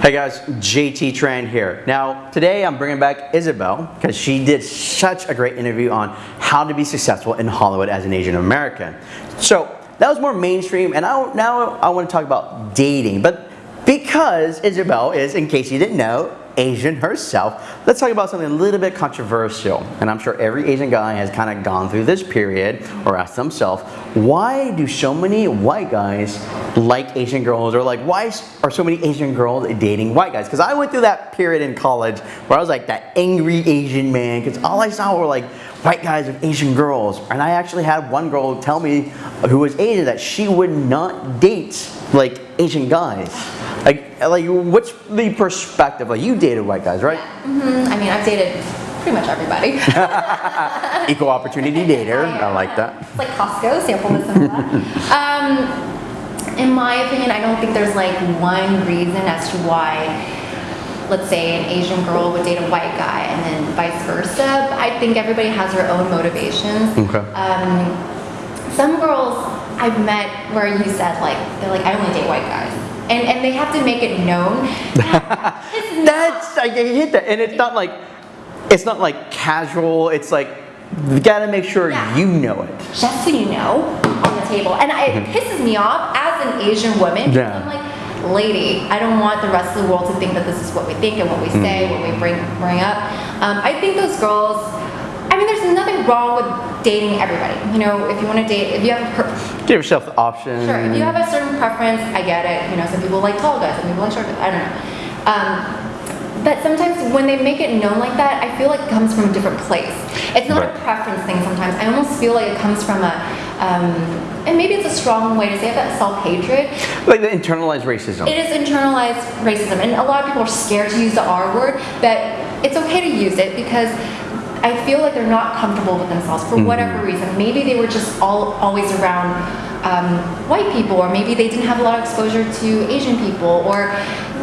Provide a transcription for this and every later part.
Hey guys, JT Tran here. Now, today I'm bringing back Isabel because she did such a great interview on how to be successful in Hollywood as an Asian American. So, that was more mainstream and I, now I want to talk about dating. But because Isabel is, in case you didn't know, Asian herself, let's talk about something a little bit controversial. And I'm sure every Asian guy has kind of gone through this period or asked themselves, why do so many white guys like Asian girls? Or like, why are so many Asian girls dating white guys? Because I went through that period in college where I was like that angry Asian man because all I saw were like white guys with Asian girls. And I actually had one girl tell me who was Asian that she would not date like Asian guys. Like, like what's the perspective? Like, you dated white guys, right? Mm -hmm. I mean, I've dated pretty much everybody. Equal opportunity dater. I like that. It's like Costco, sample this and. Um, in my opinion, I don't think there's like one reason as to why let's say an Asian girl would date a white guy and then vice versa. I think everybody has their own motivations. Okay. Um, some girls I've met where you said like, they're like, I only date white guys and and they have to make it known. That's I hit that, and it's not like it's not like casual. It's like you got to make sure yeah. you know it. Just so you know, on the table, and it mm -hmm. pisses me off as an Asian woman. Yeah. I'm like, lady, I don't want the rest of the world to think that this is what we think and what we say, mm what we bring bring up. Um, I think those girls I mean, there's nothing wrong with dating everybody. You know, if you want to date, if you have a give yourself the option. Sure, if you have a certain preference, I get it. You know, some people like tall guys, some people like short guys. I don't know. Um, but sometimes when they make it known like that, I feel like it comes from a different place. It's not right. a preference thing sometimes. I almost feel like it comes from a, um, and maybe it's a strong way to say it, but self-hatred. Like the internalized racism. It is internalized racism. And a lot of people are scared to use the R word, but it's okay to use it because I feel like they're not comfortable with themselves for mm -hmm. whatever reason. Maybe they were just all always around um, white people, or maybe they didn't have a lot of exposure to Asian people, or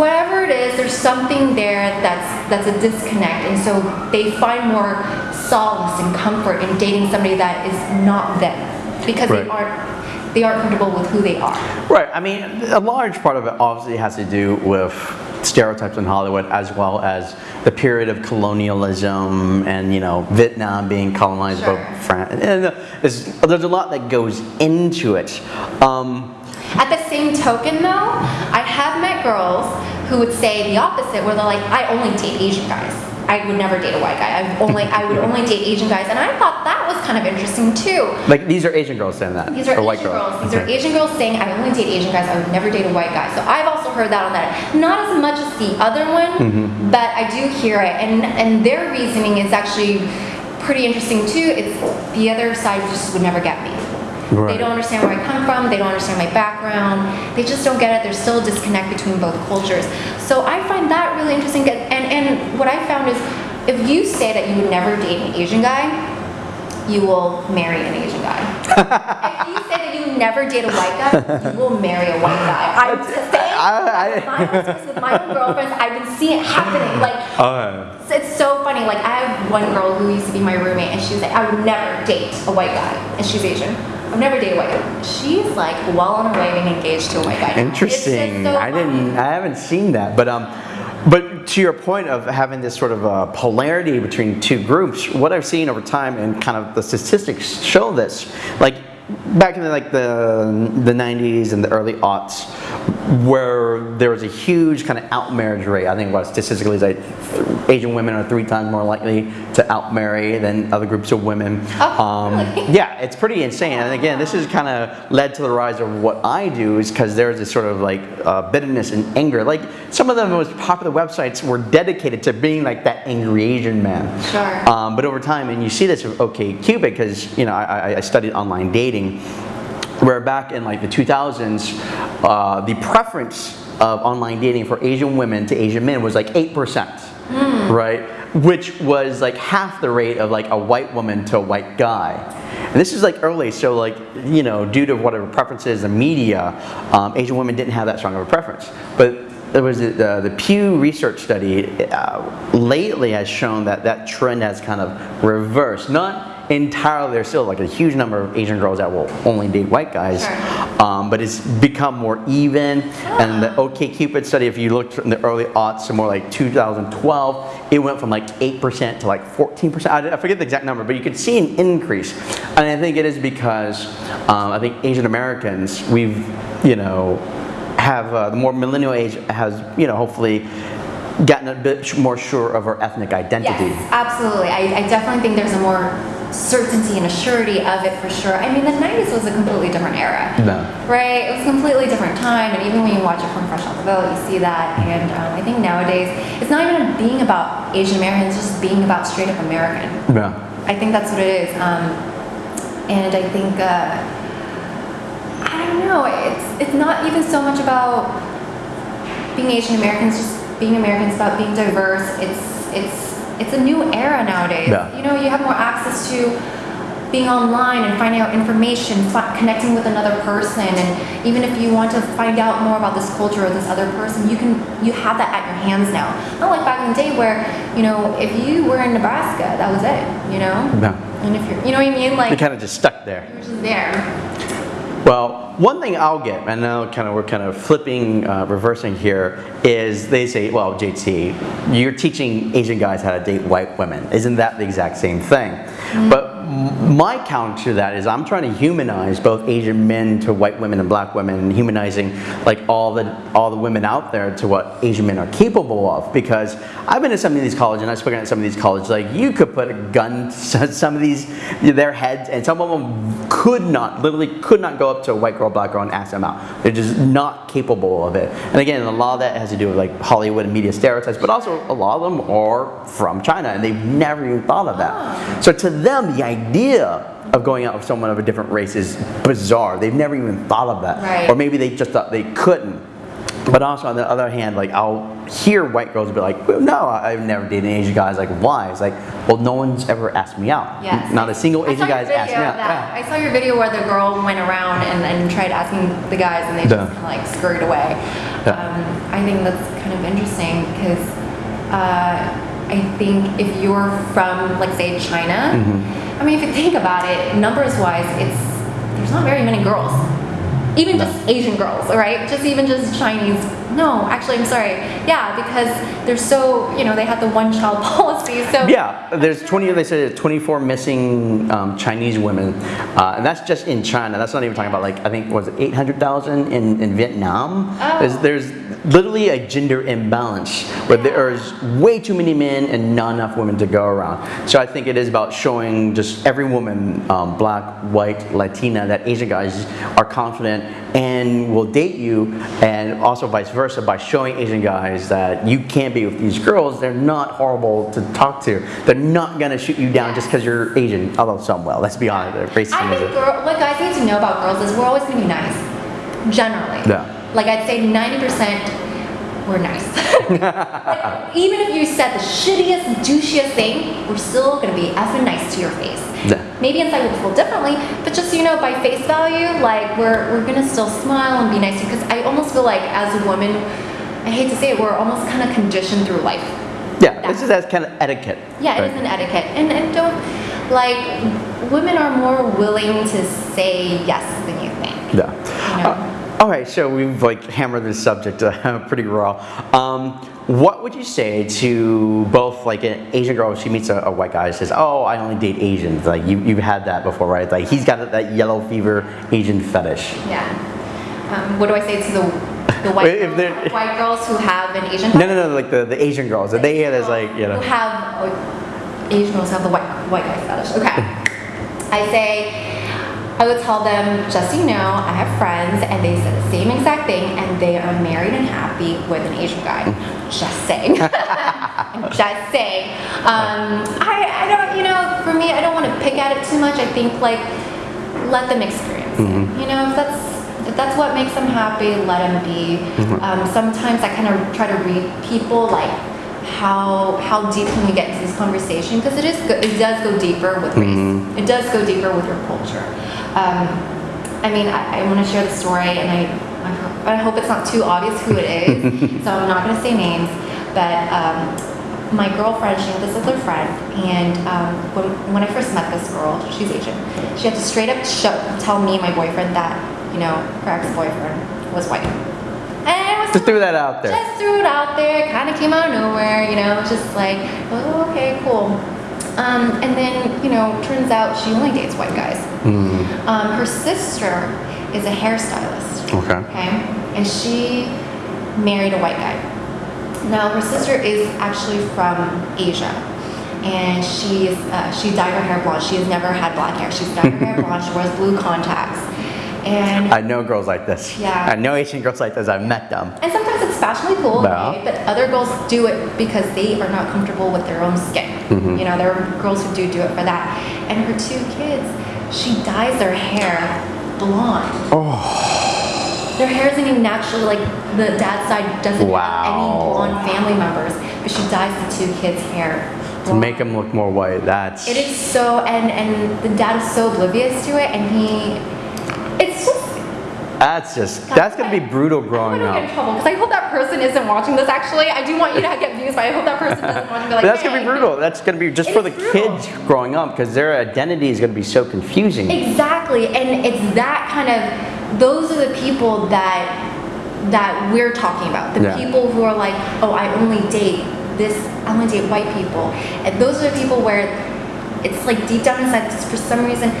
whatever it is. There's something there that's that's a disconnect, and so they find more solace and comfort in dating somebody that is not them because right. they aren't they aren't comfortable with who they are. Right. I mean, a large part of it obviously has to do with stereotypes in Hollywood as well as the period of colonialism and you know Vietnam being colonized sure. by France. And there's, there's, a lot that goes into it. Um, At the same token though, I have met girls who would say the opposite where they're like, I only date Asian guys. I would never date a white guy. I only I would only date Asian guys, and I thought that was kind of interesting too. Like these are Asian girls saying that. These are Asian white girls. girls. These are Asian girls saying I only date Asian guys. I would never date a white guy. So I've also heard that on that. Not as much as the other one, mm -hmm. but I do hear it, and and their reasoning is actually pretty interesting too. It's the other side just would never get me. Right. They don't understand where I come from, they don't understand my background, they just don't get it, there's still a disconnect between both cultures. So I find that really interesting, and, and what I found is, if you say that you would never date an Asian guy, you will marry an Asian guy. if you say that you never date a white guy, you will marry a white guy. I'm just saying, I, I, with my own girlfriends, I've been seeing it happening. Like, uh, it's so funny. Like, I have one girl who used to be my roommate, and she was like, I would never date a white guy, and she's Asian. I've never dated a white guy. She's like well on her way being engaged to a white guy. Interesting. So I didn't. I haven't seen that, but um. But to your point of having this sort of uh, polarity between two groups, what I've seen over time and kind of the statistics show this, like back in the, like the, the 90s and the early aughts, where there was a huge kind of out marriage rate. I think what statistically is like Asian women are three times more likely to out marry than other groups of women. Oh, um, really? Yeah, it's pretty insane. And again, this has kind of led to the rise of what I do is because there's this sort of like uh, bitterness and anger. Like some of the most popular websites were dedicated to being like that angry Asian man. Sure. Um, but over time, and you see this with OkCupid because you know I, I studied online dating where back in like the 2000s, uh, the preference of online dating for Asian women to Asian men was like 8%, mm. right? Which was like half the rate of like a white woman to a white guy. And this is like early, so like, you know, due to whatever preferences, the media, um, Asian women didn't have that strong of a preference. But there was the, uh, the Pew research study uh, lately has shown that that trend has kind of reversed. Not entirely, there's still like a huge number of Asian girls that will only date white guys. Sure. um, but it's become more even. And the OkCupid study, if you looked in the early aughts, so more like 2012, it went from like 8% to like 14%. I, I forget the exact number, but you could see an increase. And I think it is because um, I think Asian Americans, we've, you know, have uh, the more millennial age has, you know, hopefully gotten a bit more sure of our ethnic identity. Yes, absolutely. I, I definitely think there's a more certainty and a surety of it for sure. I mean, the 90s was a completely different era. No. Right? It was a completely different time, and even when you watch it from Fresh Off the Boat, you see that. And um, I think nowadays, it's not even being about Asian Americans, it's just being about straight up American. Yeah. I think that's what it is. Um, and I think, uh, I don't know, it's, it's not even so much about being Asian Americans, just being Americans, about being diverse. It's, it's, it's a new era nowadays. Yeah. You know, you have more access to being online and finding out information, connecting with another person, and even if you want to find out more about this culture or this other person, you can you have that at your hands now. Not like back in the day where you know if you were in Nebraska, that was it. You know. Yeah. And if you're, you know what I mean, like You're kind of just stuck there. you're just there. Well, one thing I'll get, and now kind of we're kind of flipping, uh, reversing here, is they say, well, JT, you're teaching Asian guys how to date white women. Isn't that the exact same thing? But m- my counter to that is I'm trying to humanize both Asian men to white women and black women, and humanizing like all the all the women out there to what Asian men are capable of. Because I've been to some of these colleges, and I've spoken at some of these colleges. Like you could put a gun to some of these their heads, and some of them could not, literally could not go up to a white girl, black girl, and ask them out. They're just not capable of it. And again, a lot of that has to do with like Hollywood and media stereotypes, but also a lot of them are from China, and they've never even thought of that. Ah. So to them, the idea of going out with someone of a different race is bizarre. They've never even thought of that, Right. or maybe they just thought they couldn't. But also on the other hand, like I'll hear white girls be like, "Well, "No, I've never dated an Asian guy." It's like, why? It's like, well, no one's ever asked me out. Yes. Not a single Asian guy's asked me out. Yeah. I saw your video where the girl went around and, and tried asking the guys, and they Yeah. just kind of like scurried away. Yeah. Um, I think that's kind of interesting because uh, I think if you're from, like, say, China, Mm-hmm. I mean, if you think about it, numbers wise, it's there's not very many girls. Even No. just Asian girls, right? Just even just Chinese. No, actually, I'm sorry. Yeah, because they're so, you know, they have the one child policy. So Yeah, there's 20. They said 24 missing um, Chinese women, uh, and that's just in China. That's not even talking about like I think was it 800,000 in, in Vietnam. Oh. There's, there's literally a gender imbalance where there's way too many men and not enough women to go around. So I think it is about showing just every woman, um, black, white, Latina, that Asian guys are confident and will date you, and also vice versa by showing Asian guys that you can be with these girls. They're not horrible to talk to. They're not gonna shoot you down just because you're Asian. Although some will. Let's be honest. Racism I think girl, what guys need to know about girls is we're always going to be nice, generally. Yeah. Like I'd say 90% we're nice. Like, even if you said the shittiest, douchiest thing, we're still going to be effing nice to your face. Yeah. Maybe inside we'll feel differently, but just so you know, by face value, like we're, we're going to still smile and be nice to you. Because I almost feel like as a woman, I hate to say it, we're almost kind of conditioned through life. Yeah, this is as kind of etiquette. Yeah, it right? is an etiquette. And, and don't, like, women are more willing to say yes than you think. Yeah. You know? Uh, all right, so we've like hammered this subject uh, pretty raw. Um, what would you say to both like an Asian girl? She meets a, a white guy and says, "Oh, I only date Asians." Like you, you've had that before, right? Like he's got that yellow fever Asian fetish. Yeah. Um, what do I say to the, the white, If girls, white girls who have an Asian No, no, no, like the, the Asian girls. They hear this like you know. Who have, oh, Asian girls have the white, white guy fetish. Okay. I say, I would tell them, just so you know, I have friends and they said the same exact thing and they are married and happy with an Asian guy. Just saying. Just saying. Um, I, I don't, you know, for me, I don't want to pick at it too much. I think like, let them experience it. You know, if that's if that's what makes them happy, let them be. Um, sometimes I kind of try to read people like how how deep can we get into this conversation because it is it does go deeper with race. It does go deeper with your culture. Um, I mean, I, I want to share the story, and I I hope, I hope it's not too obvious who it is, so I'm not going to say names. But um, my girlfriend, she had this other friend, and um, when, when I first met this girl, she's Asian, she had to straight up show, tell me and my boyfriend that you know, her ex-boyfriend was white. It Just threw that out there. just threw it out there, kind of came out of nowhere, you know, just like, oh, okay, cool. Um, and then, you know, turns out she only dates white guys. Mm, Um, her sister is a hairstylist, okay. okay? And she married a white guy. Now, her sister is actually from Asia. And she's, uh, she dyed her hair blonde. She has never had black hair. She's dyed her hair blonde. She wears blue contacts. And I know girls like this. Yeah. I know Asian girls like this. I've met them. And sometimes it's fashionably cool, okay, but other girls do it because they are not comfortable with their own skin. Mm-hmm. You know, there are girls who do do it for that. And her two kids, she dyes their hair blonde. Oh. Their hair isn't even naturally like the dad's side doesn't Wow. have any blonde family members, but she dyes the two kids' hair. To make them look more white, that's. It is so, and and the dad is so oblivious to it, and he, it's just That's just. That's gonna be brutal growing get in up. trouble because I hope that person isn't watching this. Actually, I do want you to get views, but I hope that person doesn't watch and be like, that's gonna be brutal. That's gonna be just It for the brutal. kids growing up because their identity is gonna be so confusing. Exactly, and it's that kind of. Those are the people that that we're talking about. The Yeah. people who are like, oh, I only date this. I only date white people, and those are the people where it's like deep down inside, for some reason,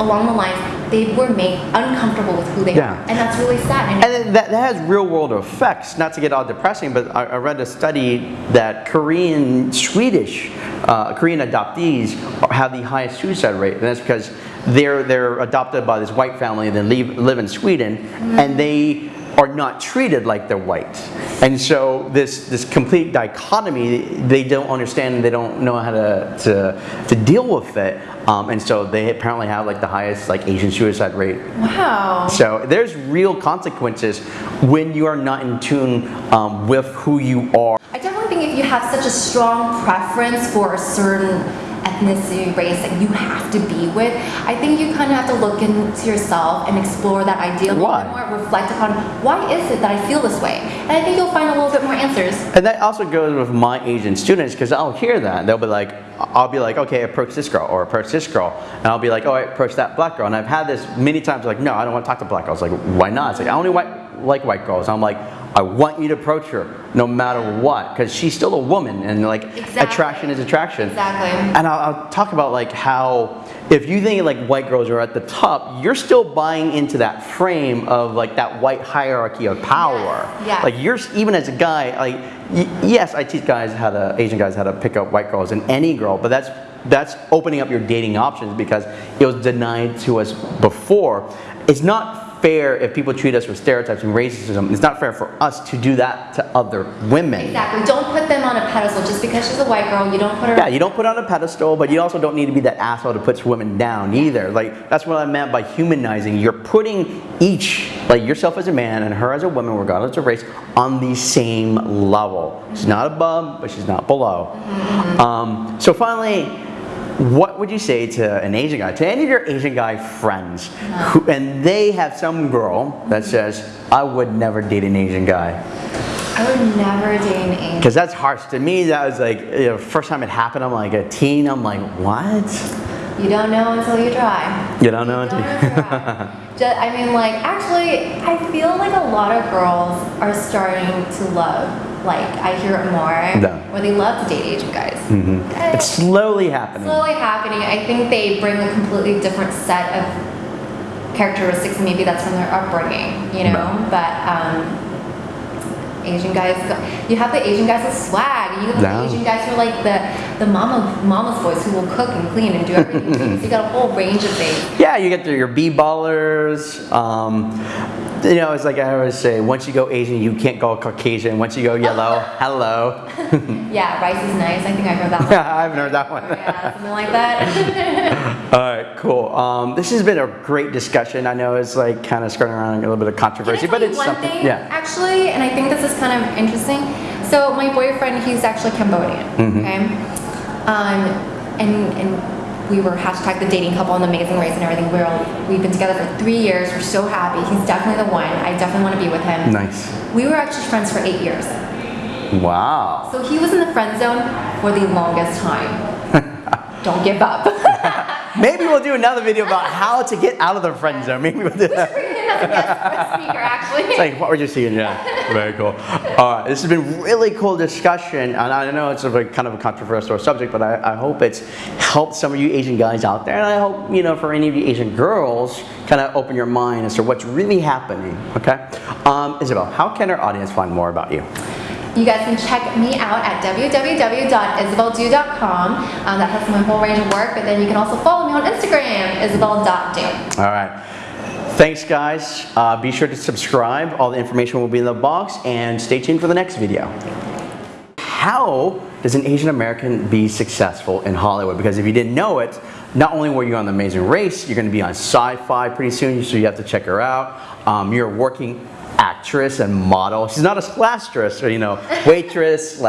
along the lines, they were made uncomfortable with who they Yeah. are, and that's really sad. And And that, that has real world effects. Not to get all depressing, but I, I read a study that Korean, Swedish, uh, Korean adoptees have the highest suicide rate, and that's because they're they're adopted by this white family, then leave, live in Sweden, and they are not treated like they're white. And so this this complete dichotomy, they don't understand, they don't know how to to, to deal with it, um, and so they apparently have like the highest like Asian suicide rate wow. so there's real consequences when you are not in tune um, with who you are. I definitely think if you have such a strong preference for a certain ethnicity, race that you have to be with, I think you kind of have to look into yourself and explore that idea a little bit more, reflect upon why is it that I feel this way? And I think you'll find a little bit more answers. And that also goes with my Asian students because I'll hear that. They'll be like, I'll be like, okay, approach this girl or approach this girl. And I'll be like, oh, I approach that black girl. And I've had this many times like, no, I don't want to talk to black girls. Like, why not? It's like, I only white, like white girls. I'm like, I want you to approach her no matter what because she's still a woman and like Exactly. attraction is attraction. Exactly. And I'll, I'll talk about like how if you think like white girls are at the top, you're still buying into that frame of like that white hierarchy of power. Yes, yes. Like you're even as a guy, like y- yes, I teach guys how to Asian guys how to pick up white girls and any girl, but that's that's opening up your dating options because it was denied to us before. It's not fair if people treat us with stereotypes and racism. It's not fair for us to do that to other women. Exactly. Don't put them on a pedestal just because she's a white girl. You don't put her. Yeah, you don't put on a pedestal, but you also don't need to be that asshole that puts women down either. Like that's what I meant by humanizing. You're putting each, like yourself as a man and her as a woman, regardless of race, on the same level. She's not above, but she's not below. Um, so finally. What would you say to an Asian guy, to any of your Asian guy friends, who, and they have some girl that says, I would never date an Asian guy? I would never date an Asian. Because that's harsh. To me, that was like, you know, first time it happened, I'm like a teen, I'm like, what? You don't know until you try. You don't know You don't until know try. I mean, like, actually, I feel like a lot of girls are starting to love, like, I hear it more, Yeah. where they love to date Asian guys. Eh, It's slowly happening. slowly happening. I think they bring a completely different set of characteristics. Maybe that's from their upbringing, you know. Right. But um, Asian guys, you have the Asian guys with swag. You have the Asian guys who are like the the mama mama's boys who will cook and clean and do everything. so you got a whole range of things. Yeah, you get your B-ballers. Um, you know, it's like I always say, once you go Asian, you can't go Caucasian. Once you go yellow, hello. Yeah, rice is nice. I think I heard that one. I haven't heard that one. yeah, something like that. All right, cool. Um, this has been a great discussion. I know it's like kind of skirting around a little bit of controversy, but it's one something. thing, Yeah. Actually, and I think this is kind of interesting. So my boyfriend, he's actually Cambodian. Mm-hmm. Okay. Um, and and we were hashtag the dating couple on the Amazing Race and everything. We're all, we've been together for three years. We're so happy. He's definitely the one. I definitely want to be with him. Nice. We were actually friends for eight years. Wow. So he was in the friend zone for the longest time. Don't give up. Maybe we'll do another video about how to get out of the friend zone. Maybe we'll do that. Bring him as a guest speaker, actually. It's like, what were you seeing? Yeah, very cool. All right, this has been really cool discussion, and I know it's a very, kind of a controversial subject, but I, I hope it's helped some of you Asian guys out there, and I hope, you know, for any of you Asian girls, kind of open your mind as to what's really happening, okay? Um, Isabel, how can our audience find more about you? You guys can check me out at www.isabeldu.com. Um, that has my whole range of work, but then you can also follow me on Instagram, isabel.do. All right. Thanks, guys. Uh, be sure to subscribe. All the information will be in the box, and stay tuned for the next video. How does an Asian American be successful in Hollywood? Because if you didn't know it, not only were you on The Amazing Race, you're going to be on Syfy pretty soon, so you have to check her out. Um, you're a working actress and model. She's not a slash dresser, you know, waitress